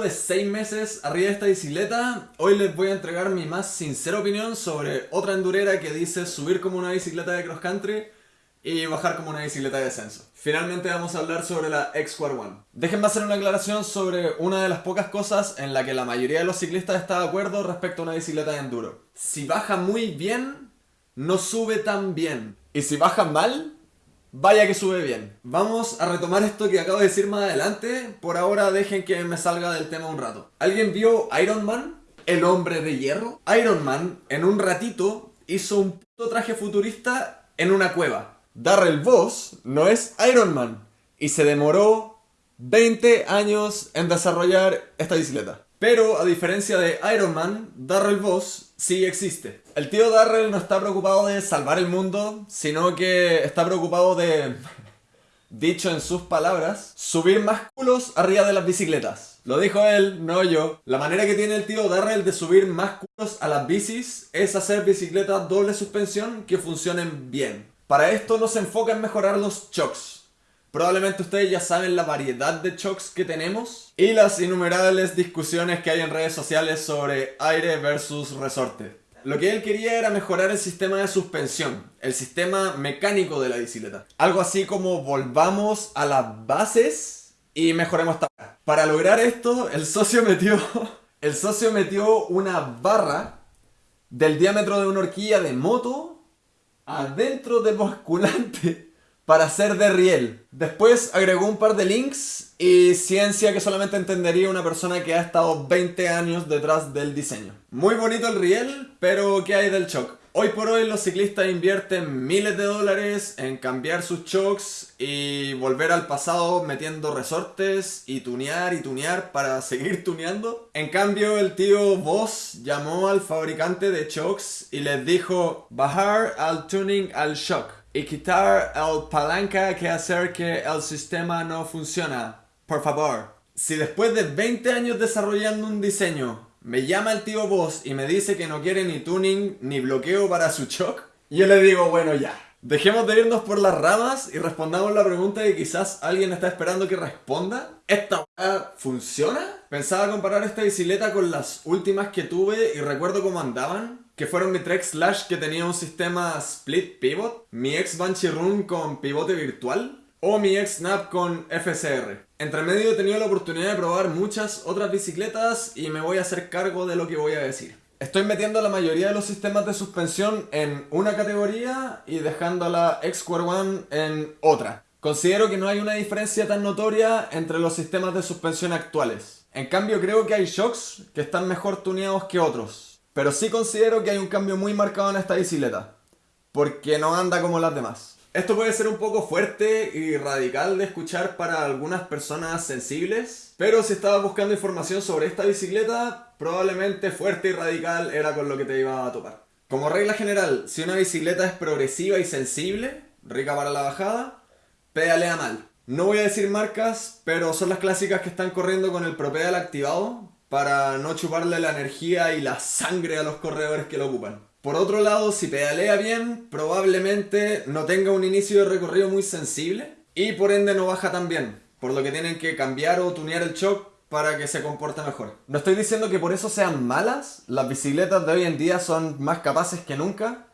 De 6 meses arriba de esta bicicleta, hoy les voy a entregar mi más sincera opinión sobre otra endurera que dice subir como una bicicleta de cross country y bajar como una bicicleta de descenso. Finalmente vamos a hablar sobre la X-Square One. Déjenme hacer una aclaración sobre una de las pocas cosas en la que la mayoría de los ciclistas está de acuerdo respecto a una bicicleta de enduro. Si baja muy bien, no sube tan bien. Y si baja mal, Vaya que sube bien. Vamos a retomar esto que acabo de decir más adelante. Por ahora dejen que me salga del tema un rato. ¿Alguien vio Iron Man? El hombre de hierro. Iron Man, en un ratito, hizo un puto traje futurista en una cueva. Darrell Voss no es Iron Man. Y se demoró 20 años en desarrollar esta bicicleta. Pero a diferencia de Iron Man, Darrell Voss sí existe. El tío Darrell no está preocupado de salvar el mundo, sino que está preocupado de, dicho en sus palabras, subir más culos arriba de las bicicletas. Lo dijo él, no yo. La manera que tiene el tío Darrell de subir más culos a las bicis es hacer bicicletas doble suspensión que funcionen bien. Para esto no se enfoca en mejorar los shocks, Probablemente ustedes ya saben la variedad de shocks que tenemos y las innumerables discusiones que hay en redes sociales sobre aire versus resorte. Lo que él quería era mejorar el sistema de suspensión, el sistema mecánico de la bicicleta. Algo así como volvamos a las bases y mejoremos esta. Para lograr esto, el socio metió, el socio metió una barra del diámetro de una horquilla de moto adentro del basculante para hacer de riel. Después agregó un par de links y ciencia que solamente entendería una persona que ha estado 20 años detrás del diseño. Muy bonito el riel, pero ¿qué hay del shock? Hoy por hoy los ciclistas invierten miles de dólares en cambiar sus shocks y volver al pasado metiendo resortes y tunear y tunear para seguir tuneando. En cambio el tío Boss llamó al fabricante de shocks y les dijo bajar al tuning al shock y quitar el palanca que hacer que el sistema no funciona. Por favor. Si después de 20 años desarrollando un diseño me llama el tío Boss y me dice que no quiere ni tuning ni bloqueo para su shock, yo le digo bueno ya. Dejemos de irnos por las ramas y respondamos la pregunta que quizás alguien está esperando que responda. ¿Esta funciona? Pensaba comparar esta bicicleta con las últimas que tuve y recuerdo cómo andaban que fueron mi Trek Slash que tenía un sistema split pivot, mi ex Banshee Run con pivote virtual o mi ex Snap con FSR. Entre medio he tenido la oportunidad de probar muchas otras bicicletas y me voy a hacer cargo de lo que voy a decir. Estoy metiendo la mayoría de los sistemas de suspensión en una categoría y dejando a la X-Square One en otra. Considero que no hay una diferencia tan notoria entre los sistemas de suspensión actuales. En cambio creo que hay shocks que están mejor tuneados que otros. Pero sí considero que hay un cambio muy marcado en esta bicicleta. Porque no anda como las demás. Esto puede ser un poco fuerte y radical de escuchar para algunas personas sensibles. Pero si estabas buscando información sobre esta bicicleta, probablemente fuerte y radical era con lo que te iba a topar. Como regla general, si una bicicleta es progresiva y sensible, rica para la bajada, pedalea mal. No voy a decir marcas, pero son las clásicas que están corriendo con el propedal activado, para no chuparle la energía y la sangre a los corredores que lo ocupan. Por otro lado, si pedalea bien, probablemente no tenga un inicio de recorrido muy sensible y por ende no baja tan bien, por lo que tienen que cambiar o tunear el shock para que se comporte mejor. No estoy diciendo que por eso sean malas, las bicicletas de hoy en día son más capaces que nunca,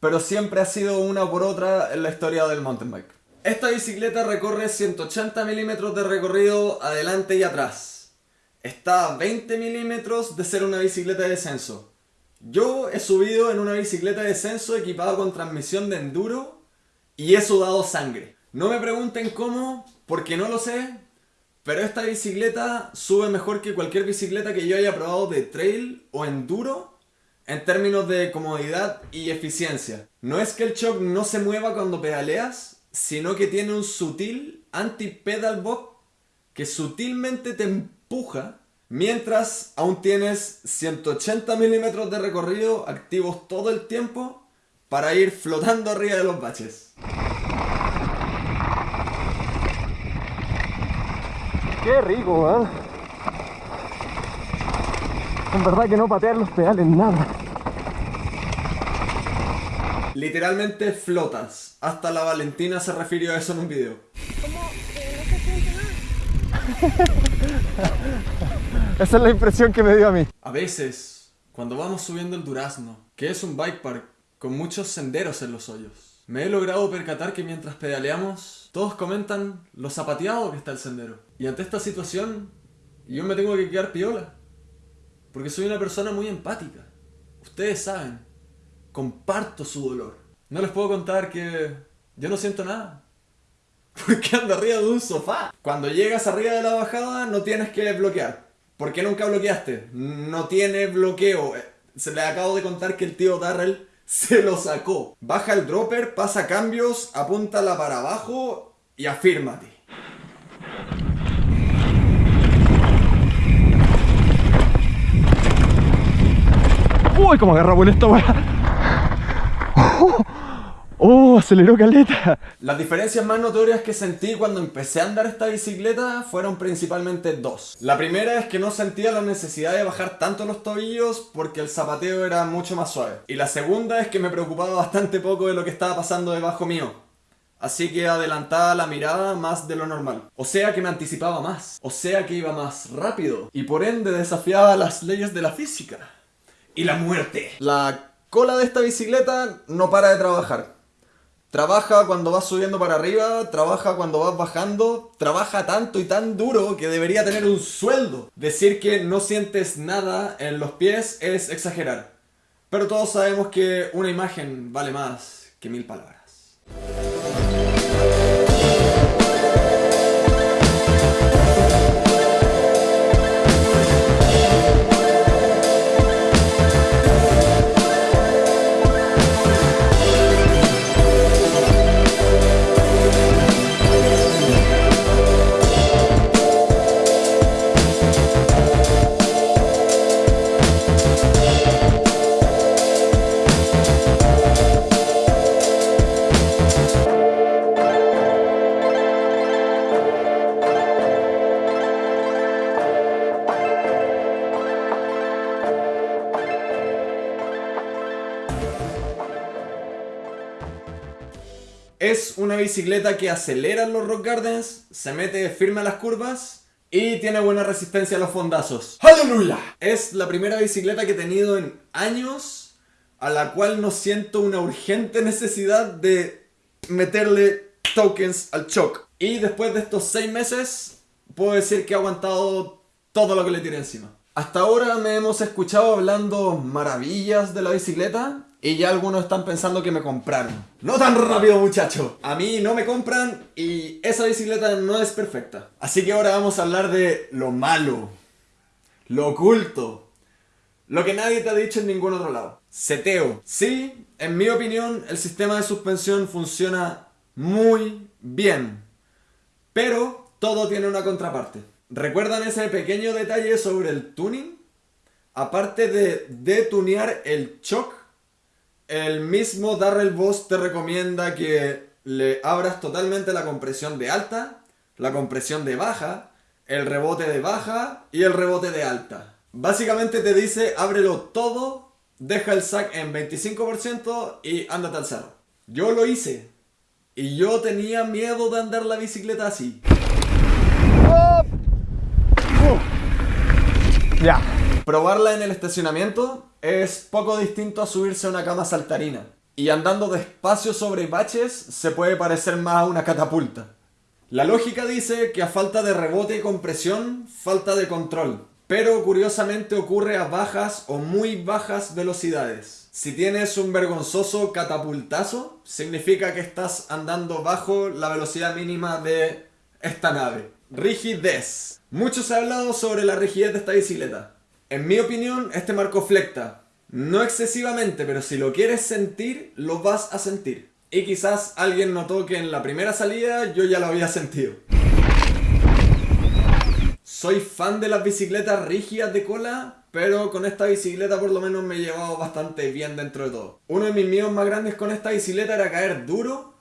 pero siempre ha sido una por otra en la historia del mountain bike. Esta bicicleta recorre 180 milímetros de recorrido adelante y atrás, está a 20 milímetros de ser una bicicleta de descenso. Yo he subido en una bicicleta de descenso equipada con transmisión de enduro y he sudado sangre. No me pregunten cómo, porque no lo sé, pero esta bicicleta sube mejor que cualquier bicicleta que yo haya probado de trail o enduro en términos de comodidad y eficiencia. No es que el shock no se mueva cuando pedaleas, sino que tiene un sutil anti-pedal box que sutilmente te empuja mientras aún tienes 180 milímetros de recorrido activos todo el tiempo para ir flotando arriba de los baches. Qué rico, ¿eh? En verdad que no patear los pedales nada. Literalmente flotas. Hasta la Valentina se refirió a eso en un video. ¿Cómo? no se siente nada. Esa es la impresión que me dio a mí. A veces, cuando vamos subiendo el Durazno, que es un bike park con muchos senderos en los hoyos, me he logrado percatar que mientras pedaleamos, todos comentan lo zapateado que está el sendero. Y ante esta situación, yo me tengo que quedar piola. Porque soy una persona muy empática. Ustedes saben, comparto su dolor. No les puedo contar que yo no siento nada. Porque ando arriba de un sofá. Cuando llegas arriba de la bajada no tienes que bloquear. ¿Por qué nunca bloqueaste? No tiene bloqueo. Se le acabo de contar que el tío Darrell se lo sacó. Baja el dropper, pasa cambios, apúntala para abajo y afírmate. Uy, cómo agarra bueno esta weá. Oh, aceleró caleta. Las diferencias más notorias que sentí cuando empecé a andar esta bicicleta fueron principalmente dos. La primera es que no sentía la necesidad de bajar tanto los tobillos porque el zapateo era mucho más suave. Y la segunda es que me preocupaba bastante poco de lo que estaba pasando debajo mío. Así que adelantaba la mirada más de lo normal. O sea que me anticipaba más. O sea que iba más rápido. Y por ende desafiaba las leyes de la física. Y la muerte. La cola de esta bicicleta no para de trabajar. Trabaja cuando vas subiendo para arriba, trabaja cuando vas bajando, trabaja tanto y tan duro que debería tener un sueldo. Decir que no sientes nada en los pies es exagerar. Pero todos sabemos que una imagen vale más que mil palabras. Es una bicicleta que acelera en los rock gardens, se mete firme a las curvas y tiene buena resistencia a los fondazos. ¡Aleluya! Es la primera bicicleta que he tenido en años a la cual no siento una urgente necesidad de meterle tokens al shock. Y después de estos 6 meses, puedo decir que he aguantado todo lo que le tiré encima. Hasta ahora me hemos escuchado hablando maravillas de la bicicleta y ya algunos están pensando que me compraron. No tan rápido muchacho. A mí no me compran y esa bicicleta no es perfecta. Así que ahora vamos a hablar de lo malo. Lo oculto. Lo que nadie te ha dicho en ningún otro lado. Seteo. Sí, en mi opinión el sistema de suspensión funciona muy bien. Pero todo tiene una contraparte. ¿Recuerdan ese pequeño detalle sobre el tuning? Aparte de detunear el shock, el mismo Darrell Boss te recomienda que le abras totalmente la compresión de alta, la compresión de baja, el rebote de baja y el rebote de alta. Básicamente te dice ábrelo todo, deja el sac en 25% y ándate al cerro. Yo lo hice y yo tenía miedo de andar la bicicleta así. Ya. Probarla en el estacionamiento es poco distinto a subirse a una cama saltarina. Y andando despacio sobre baches se puede parecer más a una catapulta. La lógica dice que a falta de rebote y compresión, falta de control. Pero curiosamente ocurre a bajas o muy bajas velocidades. Si tienes un vergonzoso catapultazo, significa que estás andando bajo la velocidad mínima de esta nave. Rigidez. Mucho se ha hablado sobre la rigidez de esta bicicleta. En mi opinión, este marco flecta. No excesivamente, pero si lo quieres sentir, lo vas a sentir. Y quizás alguien notó que en la primera salida yo ya lo había sentido. Soy fan de las bicicletas rígidas de cola, pero con esta bicicleta por lo menos me he llevado bastante bien dentro de todo. Uno de mis miedos más grandes con esta bicicleta era caer duro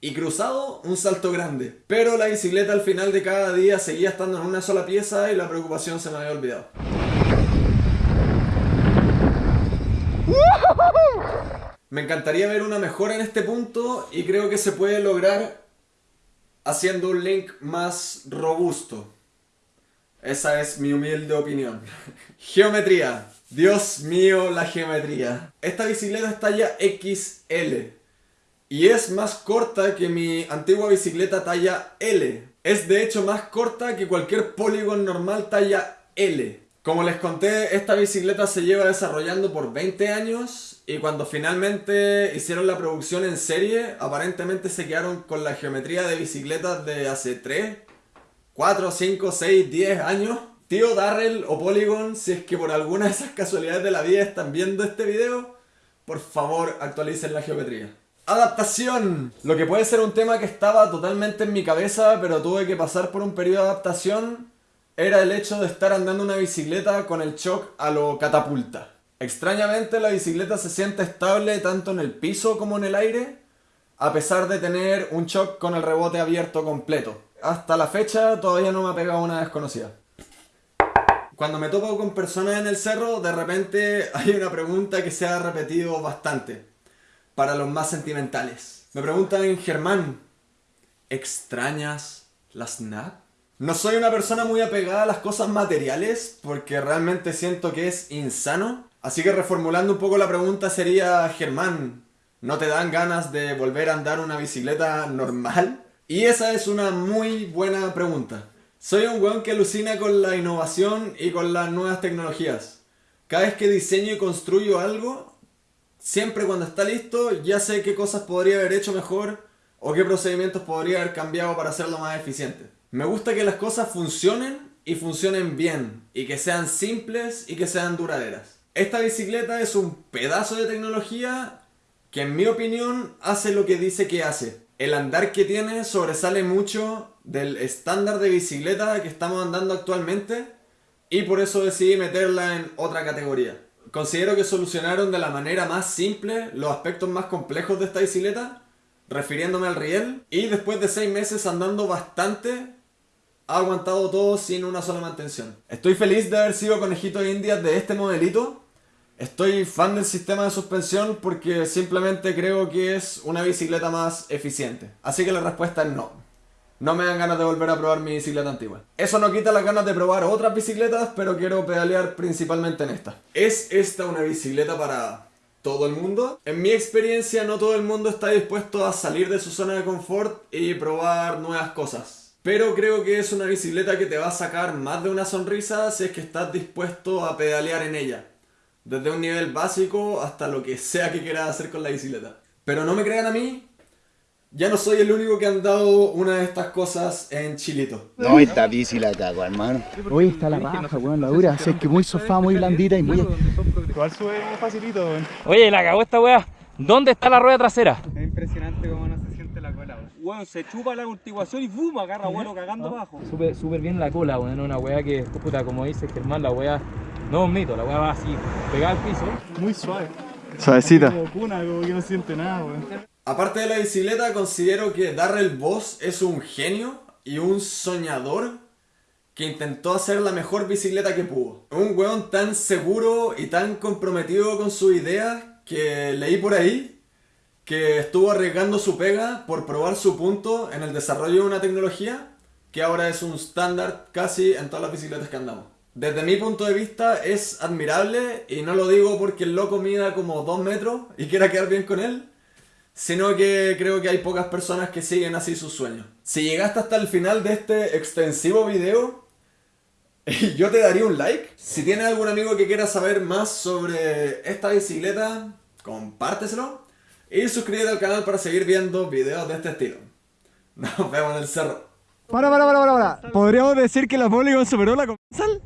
y cruzado un salto grande. Pero la bicicleta al final de cada día seguía estando en una sola pieza y la preocupación se me había olvidado. Me encantaría ver una mejora en este punto y creo que se puede lograr haciendo un link más robusto. Esa es mi humilde opinión. Geometría. Dios mío, la geometría. Esta bicicleta es talla XL. Y es más corta que mi antigua bicicleta talla L. Es de hecho más corta que cualquier Polygon normal talla L. Como les conté, esta bicicleta se lleva desarrollando por 20 años y cuando finalmente hicieron la producción en serie, aparentemente se quedaron con la geometría de bicicletas de hace 3, 4, 5, 6, 10 años. Tío Darrell o Polygon, si es que por alguna de esas casualidades de la vida están viendo este video, por favor actualicen la geometría. Adaptación. Lo que puede ser un tema que estaba totalmente en mi cabeza, pero tuve que pasar por un periodo de adaptación, era el hecho de estar andando una bicicleta con el shock a lo catapulta. Extrañamente la bicicleta se siente estable tanto en el piso como en el aire, a pesar de tener un shock con el rebote abierto completo. Hasta la fecha todavía no me ha pegado una desconocida. Cuando me topo con personas en el cerro, de repente hay una pregunta que se ha repetido bastante para los más sentimentales. Me preguntan, Germán, ¿extrañas la snap? No soy una persona muy apegada a las cosas materiales porque realmente siento que es insano. Así que reformulando un poco la pregunta sería, Germán, ¿no te dan ganas de volver a andar una bicicleta normal? Y esa es una muy buena pregunta. Soy un weón que alucina con la innovación y con las nuevas tecnologías. Cada vez que diseño y construyo algo, siempre cuando está listo ya sé qué cosas podría haber hecho mejor o qué procedimientos podría haber cambiado para hacerlo más eficiente. Me gusta que las cosas funcionen y funcionen bien y que sean simples y que sean duraderas. Esta bicicleta es un pedazo de tecnología que en mi opinión hace lo que dice que hace. El andar que tiene sobresale mucho del estándar de bicicleta que estamos andando actualmente y por eso decidí meterla en otra categoría. Considero que solucionaron de la manera más simple los aspectos más complejos de esta bicicleta, refiriéndome al riel, y después de 6 meses andando bastante, ha aguantado todo sin una sola mantención. Estoy feliz de haber sido conejito de indias de este modelito. Estoy fan del sistema de suspensión porque simplemente creo que es una bicicleta más eficiente. Así que la respuesta es no no me dan ganas de volver a probar mi bicicleta antigua. Eso no quita las ganas de probar otras bicicletas, pero quiero pedalear principalmente en esta. ¿Es esta una bicicleta para todo el mundo? En mi experiencia no todo el mundo está dispuesto a salir de su zona de confort y probar nuevas cosas. Pero creo que es una bicicleta que te va a sacar más de una sonrisa si es que estás dispuesto a pedalear en ella. Desde un nivel básico hasta lo que sea que quieras hacer con la bicicleta. Pero no me crean a mí, ya no soy el único que ha dado una de estas cosas en Chilito. No, esta bici la cago, hermano. Uy, está la raja, weón, la dura. es que muy sofá, muy blandita y muy... Igual sube facilito, weón. Oye, la cagó esta weá. ¿Dónde está la rueda trasera? Es impresionante cómo no se siente la cola, weón. Se chupa la amortiguación y fuma, agarra vuelo cagando abajo. Súper súper bien la cola, weón. Una weá que, puta, como dice Germán, la weá no es un mito. La weá va así, pegada al piso. Muy suave. Suavecita. Como cuna, como que no siente nada, weón. Aparte de la bicicleta, considero que Darrell Boss es un genio y un soñador que intentó hacer la mejor bicicleta que pudo. Un weón tan seguro y tan comprometido con su idea que leí por ahí que estuvo arriesgando su pega por probar su punto en el desarrollo de una tecnología que ahora es un estándar casi en todas las bicicletas que andamos. Desde mi punto de vista es admirable y no lo digo porque el loco mida como 2 metros y quiera quedar bien con él, sino que creo que hay pocas personas que siguen así sus sueños. Si llegaste hasta el final de este extensivo video, yo te daría un like. Si tienes algún amigo que quiera saber más sobre esta bicicleta, compárteselo. Y suscríbete al canal para seguir viendo videos de este estilo. Nos vemos en el cerro. Para, para, para, para, para. ¿Podríamos decir que la Polygon superó la comensal?